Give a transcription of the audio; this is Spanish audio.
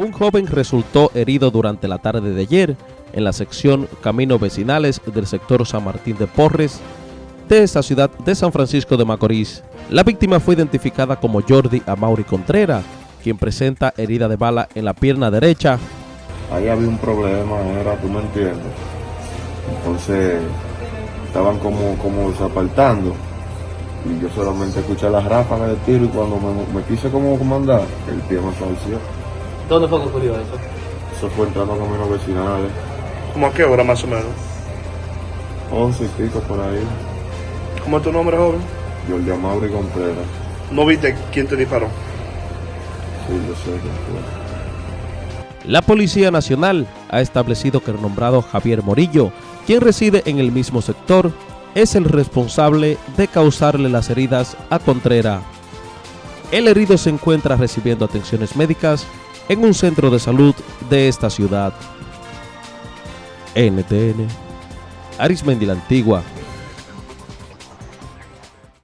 Un joven resultó herido durante la tarde de ayer en la sección Caminos Vecinales del sector San Martín de Porres de esta ciudad de San Francisco de Macorís. La víctima fue identificada como Jordi Amaury Contreras, quien presenta herida de bala en la pierna derecha. Ahí había un problema, era, tú me entiendes. Entonces estaban como, como desapartando y yo solamente escuché las ráfagas de tiro y cuando me, me quise como comandar, el pie me falleció. ¿Dónde fue que ocurrió eso? Eso fue entrando a caminos vecinales, ¿Cómo a qué hora más o menos? 11 y pico por ahí. ¿Cómo es tu nombre, joven? Yo el Mauri Contreras. ¿No viste quién te disparó? Sí, yo sé quién fue. La Policía Nacional ha establecido que el nombrado Javier Morillo, quien reside en el mismo sector, es el responsable de causarle las heridas a Contreras. El herido se encuentra recibiendo atenciones médicas en un centro de salud de esta ciudad. NTN, Arismendi la Antigua.